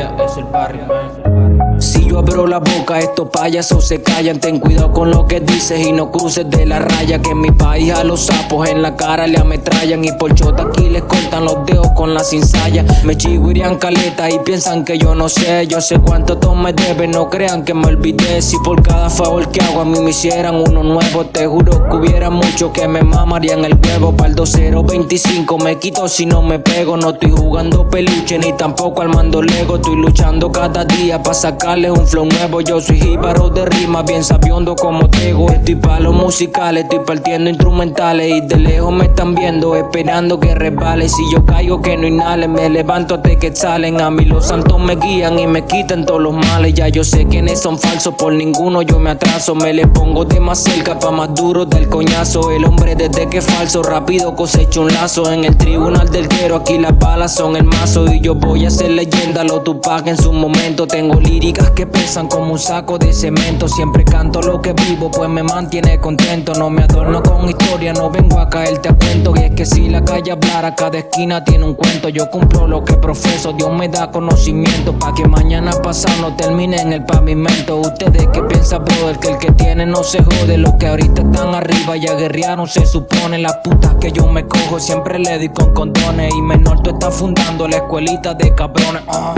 Es el Barry, man. Si yo abro la boca, estos payasos se callan. Ten cuidado con lo que dices y no cruces de la raya. Que en mi país a los sapos en la cara le ametrallan. Y por chota aquí les cortan con la cincalla. Me irían caleta y piensan que yo no sé. Yo sé cuánto todos me deben, no crean que me olvidé. Si por cada favor que hago a mí me hicieran uno nuevo, te juro que hubiera mucho que me mamarían el huevo. Para el 2025 me quito si no me pego. No estoy jugando peluche ni tampoco al mando lego. Estoy luchando cada día para sacarle un flow nuevo. Yo soy jíbaro de rima, bien sabiendo como tengo. Estoy para los musicales, estoy partiendo instrumentales. Y de lejos me están viendo, esperando que resbale. Si yo caigo, que no inhale, me levanto hasta que salen. A mí los santos me guían y me quitan todos los males. Ya yo sé quiénes son falsos, por ninguno yo me atraso. Me le pongo de más cerca pa' más duro del coñazo. El hombre desde que falso, rápido cosecho un lazo. En el tribunal del quiero, aquí las balas son el mazo. Y yo voy a ser leyenda, lo Tupac en su momento. Tengo líricas que pesan como un saco de cemento. Siempre canto lo que vivo, pues me mantiene contento. No me adorno con historia, no vengo a caerte a cuento. Y es que si la calle hablara, cada esquina tiene un cuento. Yo cumplo lo que profeso, Dios me da conocimiento. Pa' que mañana pasado no termine en el pavimento. Ustedes que piensan, brother, que el que tiene no se jode. Los que ahorita están arriba ya guerrearon, se supone. Las putas que yo me cojo siempre le di con condones. Y menor tú estás fundando la escuelita de cabrones. Ah.